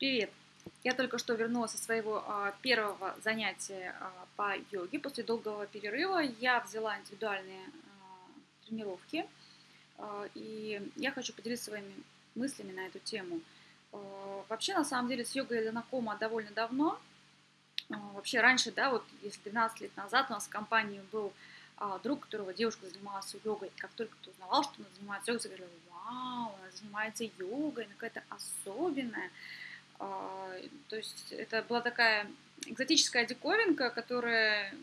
Привет! Я только что вернулась со своего а, первого занятия а, по йоге. После долгого перерыва я взяла индивидуальные а, тренировки, а, и я хочу поделиться своими мыслями на эту тему. А, вообще, на самом деле, с йогой я знакома довольно давно. А, вообще, раньше, да, вот если 12 лет назад у нас в компании был друг, которого девушка занималась йогой. Как только ты узнавал, что она занимается йогой, говорили, вау, она занимается йогой, она какая-то особенная. А, то есть это была такая экзотическая диковинка, которая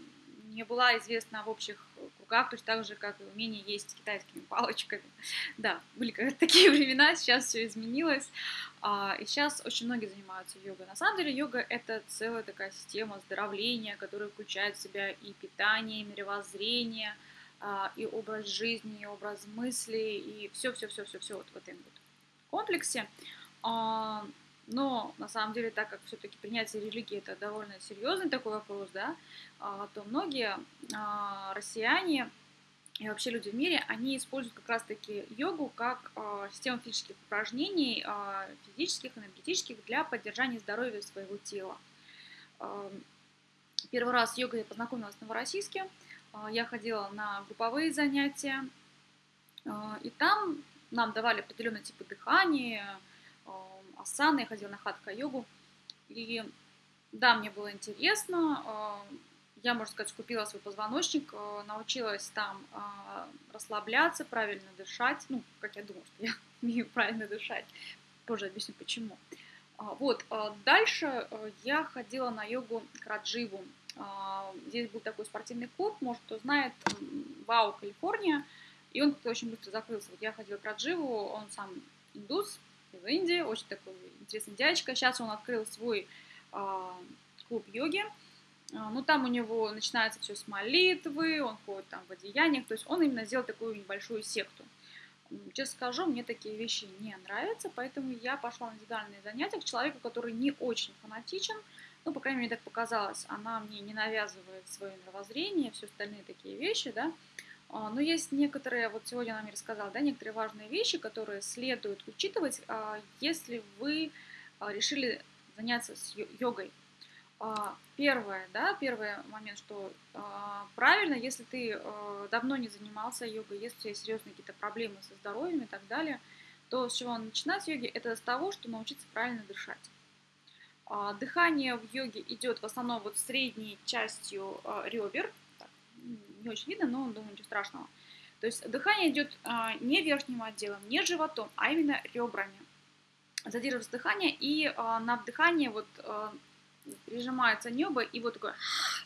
не была известна в общих кругах, точно так же, как и умение есть китайскими палочками. Да, были такие времена, сейчас все изменилось, а, и сейчас очень многие занимаются йогой. На самом деле йога — это целая такая система оздоровления, которая включает в себя и питание, и мировоззрение, а, и образ жизни, и образ мысли, и все-все-все-все-все вот в этом вот комплексе. Но на самом деле, так как все-таки принятие религии это довольно серьезный такой вопрос, да, а, то многие а, россияне и вообще люди в мире, они используют как раз-таки йогу как а, систему физических упражнений, физических, энергетических, для поддержания здоровья своего тела. Первый раз с йогой я познакомилась в Новороссийске. Я ходила на групповые занятия, и там нам давали определенные типы дыхания, асаны, я ходила на хатха-йогу. И да, мне было интересно. А, я, можно сказать, купила свой позвоночник, а, научилась там а, расслабляться, правильно дышать. Ну, как я думаю, что я умею правильно дышать. Позже объясню, почему. Вот, дальше я ходила на йогу к Радживу. Здесь был такой спортивный клуб, может, кто знает, Вау, Калифорния. И он как-то очень быстро закрылся. Вот я ходила к Радживу, он сам индус, в Индии, очень такой интересный дядечка. Сейчас он открыл свой э, клуб йоги. Э, ну, там у него начинается все с молитвы, он ходит там в одеяниях, то есть он именно сделал такую небольшую секту. Честно скажу, мне такие вещи не нравятся, поэтому я пошла на индивидуальные занятия к человеку, который не очень фанатичен, ну, по крайней мере, так показалось, она мне не навязывает свое мировоззрение, все остальные такие вещи, да, а, но есть некоторые, вот сегодня она мне рассказала, да, некоторые важные вещи, которые следует учитывать, а, если вы а, решили заняться с йогой. Первое, да, первый момент, что правильно, если ты давно не занимался йогой, если у тебя серьезные какие-то проблемы со здоровьем и так далее, то с чего начинать йоги? Это с того, что научиться правильно дышать. Дыхание в йоге идет в основном вот средней частью ребер, не очень видно, но думаю, ничего страшного. То есть дыхание идет а, не верхним отделом, не животом, а именно ребрами. Задерживается дыхание, и а, на вдыхание вот а, прижимается небо, и вот такой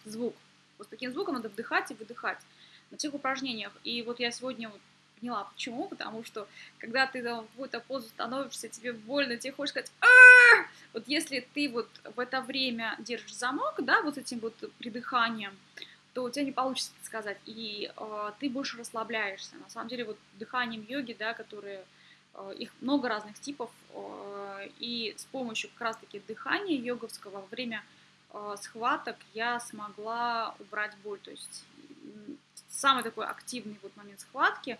звук. Вот таким звуком надо вдыхать и выдыхать на тех упражнениях. И вот я сегодня вот поняла, почему, потому что когда ты там в какую-то позу становишься, тебе больно, тебе хочешь сказать вот если ты вот в это время держишь замок, да, вот этим вот придыханием, то у тебя не получится это сказать, и э, ты больше расслабляешься. На самом деле, вот дыханием йоги, да, которые, э, их много разных типов, э, и с помощью как раз-таки дыхания йоговского во время э, схваток я смогла убрать боль. То есть самый такой активный вот момент схватки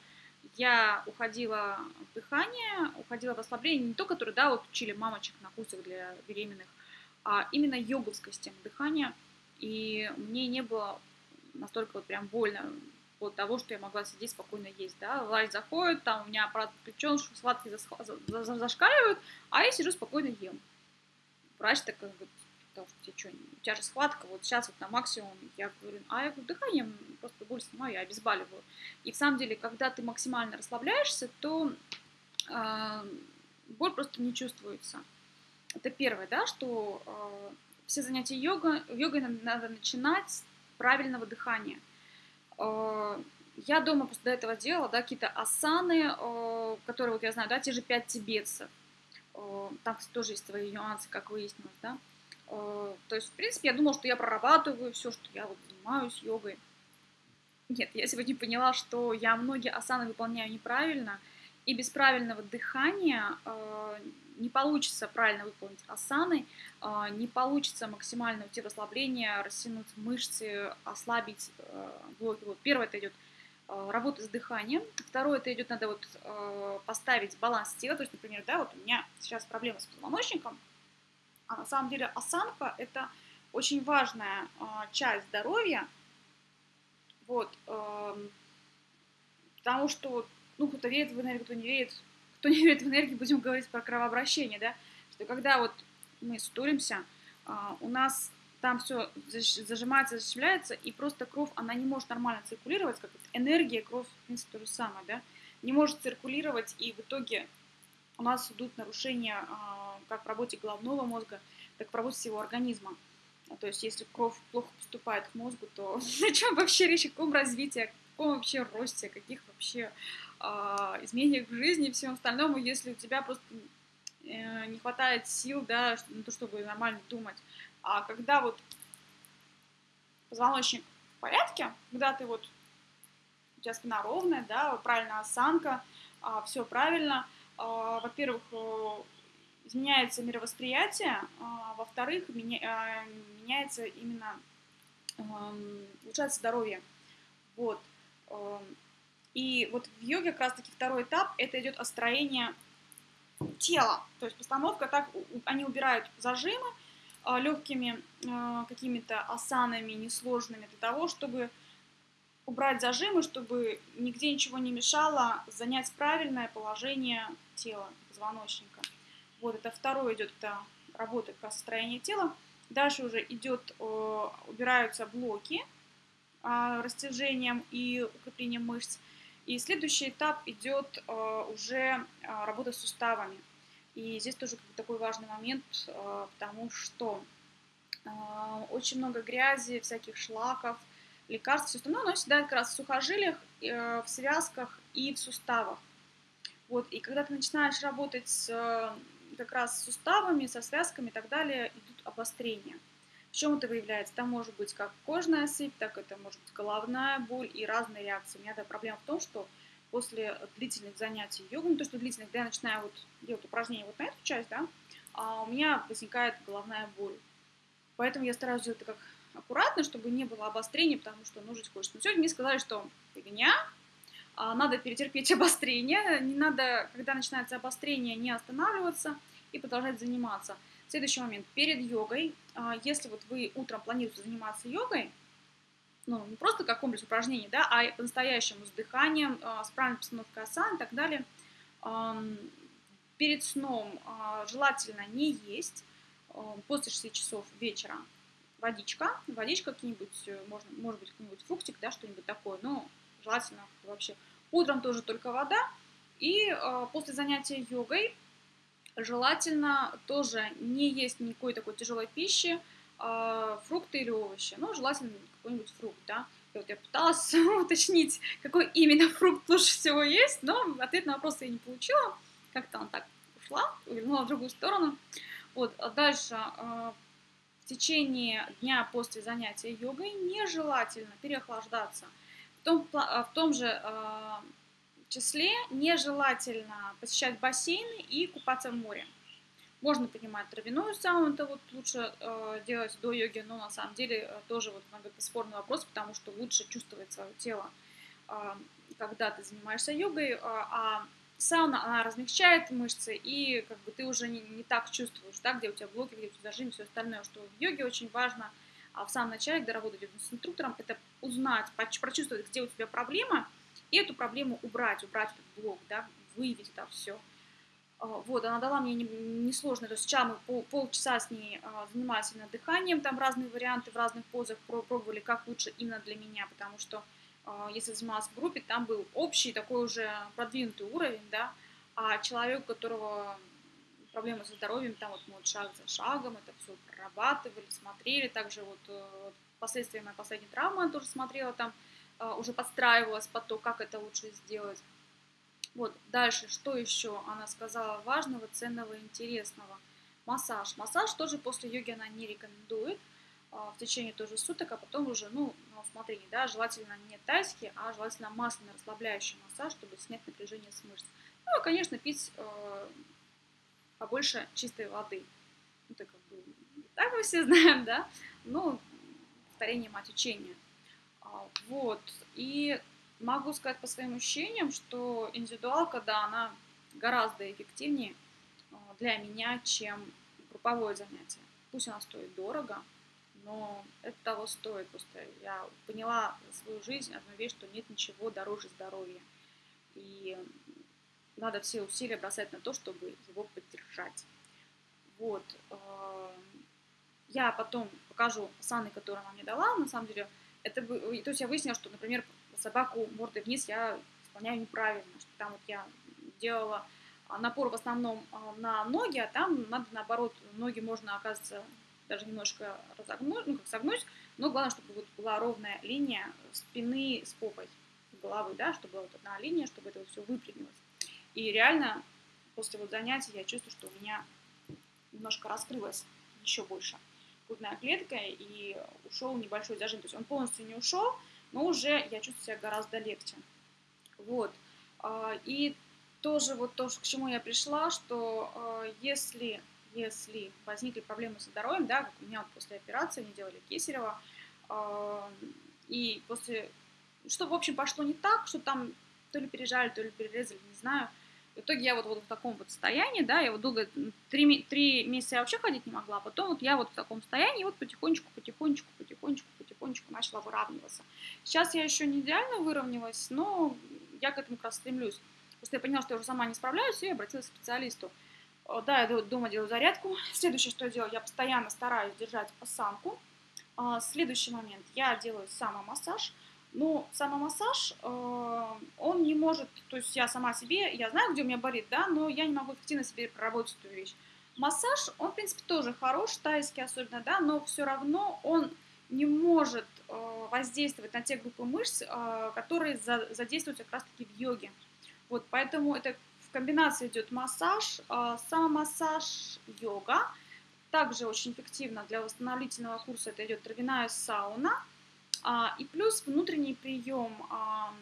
я уходила в дыхание, уходила в расслабление, не то, которое, да, вот учили мамочек на курсах для беременных, а именно йоговская система дыхания, и мне не было настолько вот прям больно от того, что я могла сидеть спокойно есть, да, врач заходит, там у меня аппарат подключен, схватки зашкаливают, а я сижу спокойно ем. Врач такой говорит, потому что тебе что, у тебя же схватка, вот сейчас вот на максимум, я говорю, а я говорю, дыханием просто боль снимаю, я обезболиваю. И в самом деле, когда ты максимально расслабляешься, то э, боль просто не чувствуется. Это первое, да, что э, все занятия йога, йогой надо начинать правильного дыхания. Э, я дома после этого делала, да, какие-то асаны, э, которые, вот я знаю, да, те же пять тибетцев. Э, там тоже есть свои нюансы, как выяснилось, да. То есть, в принципе, я думала, что я прорабатываю все, что я вот занимаюсь йогой. Нет, я сегодня поняла, что я многие асаны выполняю неправильно, и без правильного дыхания не получится правильно выполнить асаны, а, не получится максимально уйти в расслабление, растянуть мышцы, ослабить э, блоки. Вот первое это идет э, работа с дыханием. Второе это идет, надо вот э, поставить баланс тела. То есть, например, да, вот у меня сейчас проблема с позвоночником, А на самом деле осанка – это очень важная а, часть здоровья, вот, а, потому что, ну, кто-то верит в энергию, кто не верит, кто не верит в энергию, будем говорить про кровообращение, да, что когда вот мы стулимся, а, у нас там все зажимается, зашивляется, и просто кровь, она не может нормально циркулировать, как энергия, кровь, в принципе, то же самое, да, не может циркулировать, и в итоге у нас идут нарушения а, как в работе головного мозга, так в работе всего организма. То есть, если кровь плохо поступает к мозгу, то о чем вообще речь, о каком развитии, каком вообще росте, каких вообще э, изменениях в жизни и всем остальном, если у тебя просто э, не хватает сил, да, на то, чтобы нормально думать. А когда вот позвоночник в порядке, когда ты вот, у тебя спина ровная, да, правильная осанка, а, все правильно, а, во-первых, э, изменяется мировосприятие, а, во-вторых, меня, а, меняется именно, эм, улучшается здоровье. Вот. Эм, и вот в йоге как раз-таки второй этап, это идет остроение тела, то есть постановка, так они убирают зажимы а, легкими какими-то асанами несложными для того, чтобы убрать зажимы, чтобы нигде ничего не мешало занять правильное положение тела, позвоночника. Вот это второе идет, это работа как строение тела. Дальше уже идет, э, убираются блоки э, растяжением и укреплением мышц. И следующий этап идет э, уже э, работа с суставами. И здесь тоже такой важный момент, потому что очень много грязи, всяких шлаков, лекарств, все остальное, оно всегда как раз в сухожилиях, в связках и в суставах. Вот, и когда ты начинаешь работать с как раз с суставами, со связками и так далее идут обострения. В чем это выявляется? Там может быть как кожная сыпь, так это может быть головная боль и разные реакции. У меня да, проблема в том, что после длительных занятий йогой, ну то, что длительных, когда я начинаю вот делать упражнения вот на эту часть, да, а у меня возникает головная боль. Поэтому я стараюсь делать это как аккуратно, чтобы не было обострения, потому что ну, жить хочется. Но сегодня мне сказали, что фигня, а, надо перетерпеть обострение, не надо, когда начинается обострение, не останавливаться – и продолжать заниматься. Следующий момент. Перед йогой, а, если вот вы утром планируете заниматься йогой, ну, не просто как комплекс упражнений, да, а по-настоящему с дыханием, а, с правильной постановкой асан и так далее, перед сном а, желательно не есть после 6 часов вечера водичка, водичка какие-нибудь, э, можно, может быть, какой-нибудь фруктик, да, что-нибудь такое, но желательно вообще. Утром тоже только вода, и после занятия йогой желательно тоже не есть никакой такой тяжелой пищи, э, фрукты или овощи. Ну, желательно какой-нибудь фрукт, да. И вот я пыталась уточнить, какой именно фрукт лучше всего есть, но ответ на вопрос я не получила. Как-то он так ушла, вернула в другую сторону. Вот, а дальше э, в течение дня после занятия йогой нежелательно переохлаждаться. В том, в том же числе нежелательно посещать бассейны и купаться в море. Можно принимать травяную сауну, это вот лучше э, делать до йоги, но на самом деле э, тоже вот это спорный вопрос, потому что лучше чувствовать свое тело, э, когда ты занимаешься йогой, э, а сауна, она размягчает мышцы, и как бы ты уже не, не так чувствуешь, да, где у тебя блоки, где у тебя зажим, все остальное, что в йоге очень важно а в самом начале, когда работать с инструктором, это узнать, прочувствовать, где у тебя проблема, и эту проблему убрать, убрать этот блок, да, выявить это все. А, вот, она дала мне несложно, то есть сейчас мы пол, полчаса с ней а, занимались именно дыханием, там разные варианты в разных позах пробовали, как лучше именно для меня, потому что а, если занималась в группе, там был общий такой уже продвинутый уровень, да, а человек, у которого проблемы со здоровьем, там вот мы вот шаг за шагом это все прорабатывали, смотрели, также вот э, последствия моей последней травмы я тоже смотрела там, уже подстраивалась под то, как это лучше сделать. Вот, дальше, что еще она сказала важного, ценного, интересного? Массаж. Массаж тоже после йоги она не рекомендует а, в течение тоже суток, а потом уже, ну, на усмотрение, да, желательно не тайский, а желательно масляный расслабляющий массаж, чтобы снять напряжение с мышц. Ну, и, конечно, пить э, побольше чистой воды. Это как бы так мы все знаем, да, ну, повторение мать учения. Вот. И могу сказать по своим ощущениям, что индивидуалка, да, она гораздо эффективнее а, для меня, чем групповое занятие. Пусть оно стоит дорого, но это того стоит. Просто я поняла свою жизнь одну вещь, что нет ничего дороже здоровья. И надо все усилия бросать на то, чтобы его поддержать. Вот. Э, я потом покажу саны, которые она мне дала. На самом деле, это, то есть я выяснила, что, например, собаку мордой вниз я исполняю неправильно, что там вот я делала напор в основном а, на ноги, а там надо наоборот, ноги можно, оказывается, даже немножко разогнуть, ну как согнуть, но главное, чтобы вот была ровная линия спины с попой, головы, да, чтобы была вот одна линия, чтобы это вот все выпрямилось. И реально после вот занятий я чувствую, что у меня немножко раскрылась еще больше грудная клетка и ушел небольшой зажим. То есть он полностью не ушел, но уже я чувствую себя гораздо легче. Вот. А, и тоже вот то, к чему я пришла, что а, если, если возникли проблемы со здоровьем, да, как у меня после операции, они делали кесарево, а, и после, что, в общем, пошло не так, что там то ли пережали, то ли перерезали, не знаю, в итоге я вот, вот в таком вот состоянии, да, я вот долго, три, три месяца я вообще ходить не могла, а потом вот я вот в таком состоянии вот потихонечку, потихонечку, потихонечку, потихонечку начала выравниваться. Сейчас я еще не идеально выровнялась, но я к этому как раз стремлюсь. Просто я поняла, что я уже сама не справляюсь, и я обратилась к специалисту. Да, я дома делаю зарядку. Следующее, что я делаю, я постоянно стараюсь держать осанку. А, следующий момент, я делаю самомассаж. Ну, самомассаж, э, он не может, то есть я сама себе, я знаю, где у меня болит, да, но я не могу эффективно себе проработать эту вещь. Массаж, он, в принципе, тоже хорош, тайский особенно, да, но все равно он не может э, воздействовать на те группы мышц, э, которые задействуют как раз-таки в йоге. Вот, поэтому это в комбинации идет массаж, самомассаж, йога. Также очень эффективно для восстановительного курса это идет травяная сауна – а, и плюс внутренний прием а,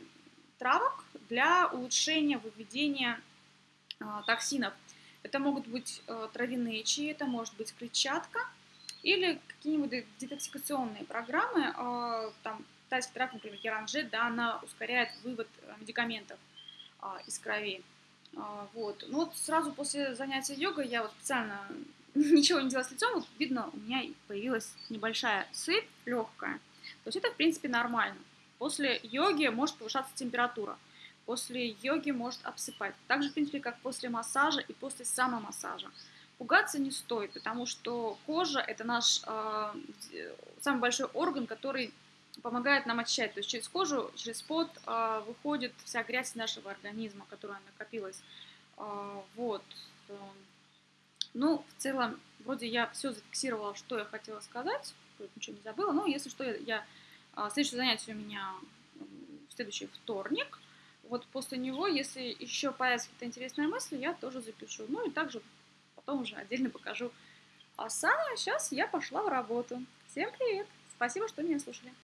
травок для улучшения выведения а, токсинов. Это могут быть травяные чаи, это может быть клетчатка или какие-нибудь детоксикационные программы. Там тайский трав, например, керанжет, да, она ускоряет вывод медикаментов из крови. Вот. Ну вот сразу после занятия йогой я вот специально ничего не делала с лицом, вот видно, у меня появилась небольшая сыпь легкая. То есть это, в принципе, нормально. После йоги может повышаться температура. После йоги может обсыпать. Так же, в принципе, как после массажа и после самомассажа. Пугаться не стоит, потому что кожа – это наш э, самый большой орган, который помогает нам очищать. То есть через кожу, через пот э, выходит вся грязь нашего организма, которая накопилась. Э, вот. Ну, в целом, вроде я все зафиксировала, что я хотела сказать ничего не забыла. Но если что, я, я а, следующее занятие у меня в следующий вторник. Вот после него, если еще появятся какие-то интересные мысли, я тоже запишу. Ну и также потом уже отдельно покажу. А самое сейчас я пошла в работу. Всем привет! Спасибо, что меня слушали.